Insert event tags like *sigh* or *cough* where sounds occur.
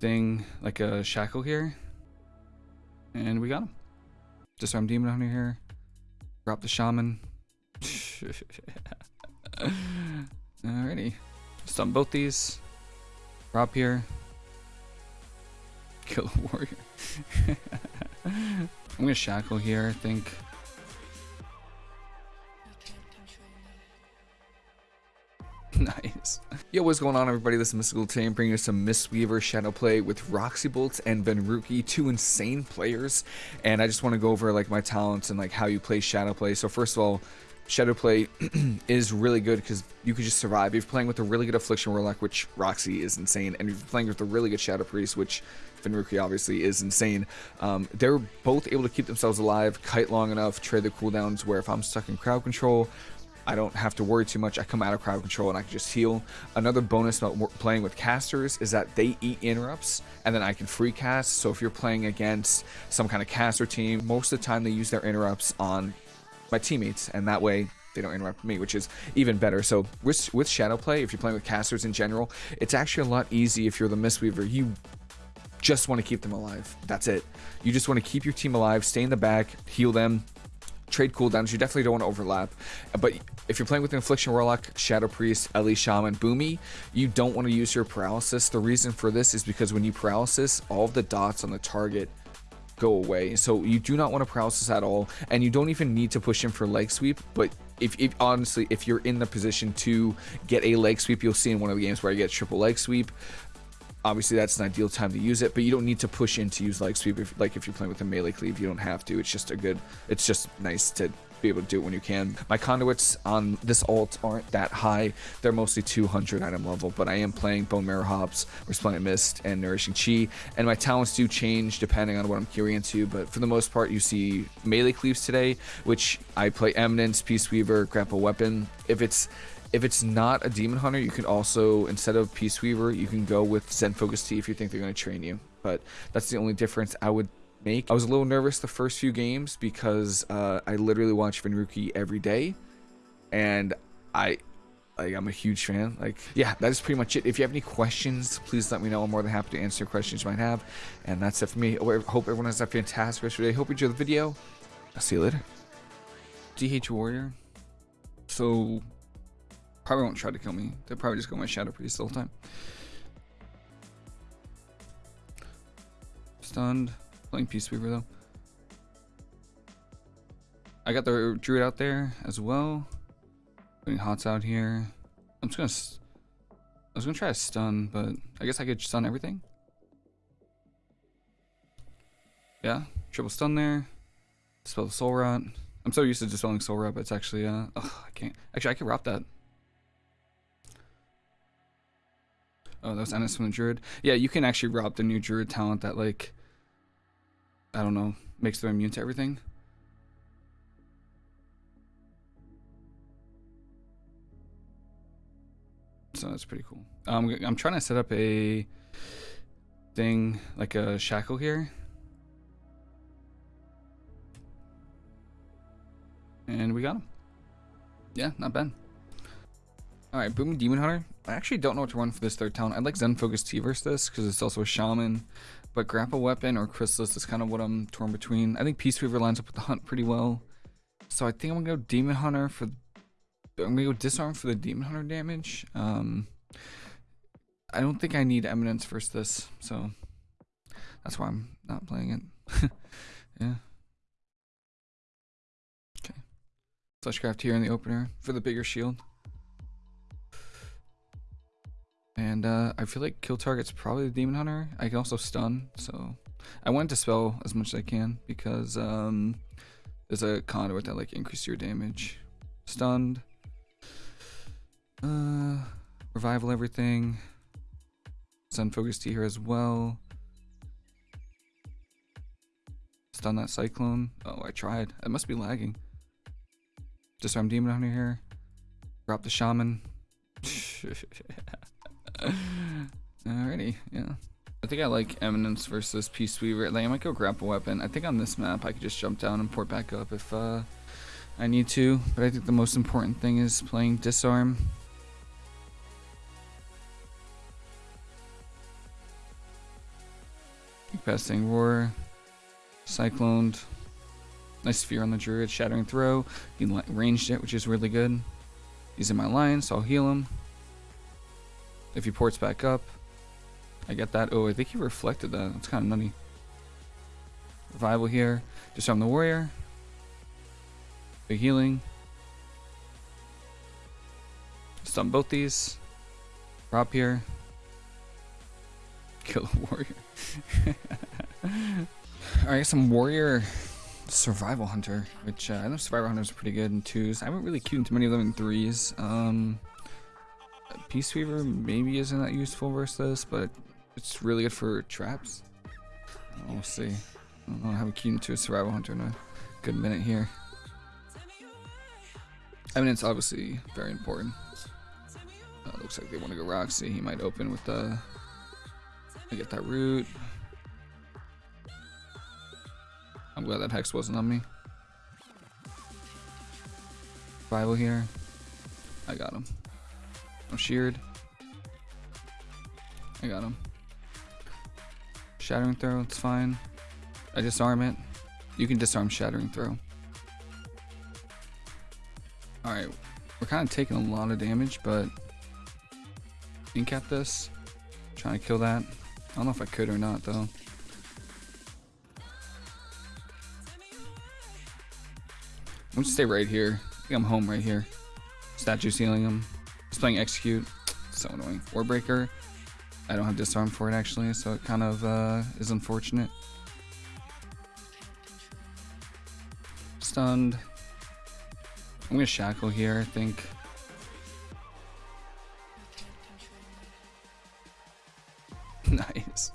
thing like a shackle here. And we got him. Disarm Demon Hunter here. Drop the Shaman. *laughs* Alrighty. Stun both these. Drop here. Kill a warrior. *laughs* I'm gonna shackle here, I think. Nice. *laughs* Yo, what's going on everybody? This is Mystical. I'm bringing you some Mistweaver Shadow Play with Roxy Bolts and Venruki, two insane players. And I just want to go over like my talents and like how you play Shadow Play. So first of all, Shadow Play *clears throat* is really good because you could just survive. If you're playing with a really good Affliction Warlock, which Roxy is insane, and you're playing with a really good Shadow Priest, which Venruki obviously is insane, um, they're both able to keep themselves alive, kite long enough, trade the cooldowns, where if I'm stuck in crowd control, I don't have to worry too much. I come out of crowd control and I can just heal. Another bonus about playing with casters is that they eat interrupts and then I can free cast. So if you're playing against some kind of caster team, most of the time they use their interrupts on my teammates and that way they don't interrupt me, which is even better. So with, with Shadow Play, if you're playing with casters in general, it's actually a lot easy if you're the Mistweaver. You just want to keep them alive. That's it. You just want to keep your team alive, stay in the back, heal them, trade cooldowns. You definitely don't want to overlap. But if you're playing with Affliction Warlock, Shadow Priest, Ellie Shaman, Boomy, you don't want to use your paralysis. The reason for this is because when you paralysis, all the dots on the target go away. So you do not want to paralysis at all, and you don't even need to push him for leg sweep. But if, if honestly, if you're in the position to get a leg sweep, you'll see in one of the games where I get triple leg sweep. Obviously, that's an ideal time to use it, but you don't need to push in to use leg sweep. If, like if you're playing with a melee cleave, you don't have to. It's just a good. It's just nice to be able to do it when you can. My conduits on this alt aren't that high. They're mostly 200 item level, but I am playing Bone Marrow Hops, Resplendent Mist, and Nourishing Chi. And my talents do change depending on what I'm queuing into, but for the most part, you see melee cleaves today, which I play Eminence, Peace Weaver, Grapple Weapon. If it's if it's not a Demon Hunter, you can also, instead of Peace Weaver, you can go with Zen Focus Tea if you think they're going to train you. But that's the only difference I would make. I was a little nervous the first few games because uh, I literally watch Venruki every day, and I like I'm a huge fan. Like yeah, that is pretty much it. If you have any questions, please let me know. I'm more than happy to answer questions you might have. And that's it for me. I hope everyone has a fantastic rest of your day. Hope you enjoy the video. I'll see you later. DH Warrior. So probably won't try to kill me. They'll probably just go my Shadow Priest the whole time. Stunned. Playing Peace Weaver though. I got the Druid out there as well. Putting Hots out here. I'm just gonna. I was gonna try a stun, but I guess I could stun everything. Yeah, triple stun there. Dispel the Soul Rot. I'm so used to dispelling Soul Rot, but it's actually uh. *laughs* Oh, I can't. Actually, I can wrap that. Oh, that was Ennis from the Druid. Yeah, you can actually rob the new Druid talent that like I don't know, makes them immune to everything. So that's pretty cool. Um, I'm trying to set up a thing, like a shackle here. And we got him. Yeah, not bad. Alright, Boom Demon Hunter. I actually don't know what to run for this third talent. I'd like Zen Focus Tea versus this, because it's also a Shaman. But Grapple Weapon or Chrysalis is kind of what I'm torn between. I think Peace Weaver lines up with the Hunt pretty well. So I think I'm going to go Demon Hunter for... I'm going to go Disarm for the Demon Hunter damage. Um, I don't think I need Eminence versus this, so... That's why I'm not playing it. *laughs* yeah. Okay. Fleshcraft here in the opener for the bigger shield. And uh, I feel like kill target's probably the Demon Hunter. I can also stun, so I want to spell as much as I can because um, there's a conduit that like increases your damage. Stunned. Uh, revival everything. Zen focus Tea here as well. Stun that cyclone. Oh, I tried. It must be lagging. Disarm demon hunter here. Drop the shaman. *laughs* *laughs* *laughs* Alrighty, yeah. I think I like Eminence versus Peace Weaver. Like, I might go Grapple Weapon. I think on this map I could just jump down and port back up if uh, I need to. But I think the most important thing is playing Disarm. Casting Roar. Cycloned. Nice Sphere on the Druid. Shattering Throw. He ranged it, which is really good. He's in my line, so I'll heal him. If he ports back up, I get that. Oh, I think he reflected that. That's kind of nutty. Revival here. Disarm the Warrior. Big healing. Stun both these. Drop here. *laughs* Kill a warrior. *laughs* Alright, some warrior survival hunter, which uh, I know survival hunters are pretty good in twos. I haven't really queued into many of them in threes. Um, Peace Weaver maybe isn't that useful versus this, but it's really good for traps. We'll see. I don't know, haven't queued into a survival hunter in a good minute here. I mean, it's obviously very important. Uh, looks like they want to go Roxy. He might open with the. I get that root. I'm glad that hex wasn't on me. Bible here. I got him. I'm sheared. I got him. Shattering throw, it's fine. I disarm it. You can disarm shattering throw. Alright, we're kind of taking a lot of damage, but incap this. Trying to kill that. I don't know if I could or not though. I'm gonna stay right here. I think I'm home right here. Statue sealing him. He's playing execute. So annoying. Warbreaker. I don't have disarm for it actually, so it kind of uh, is unfortunate. Stunned. I'm gonna shackle here, I think. *laughs* nice.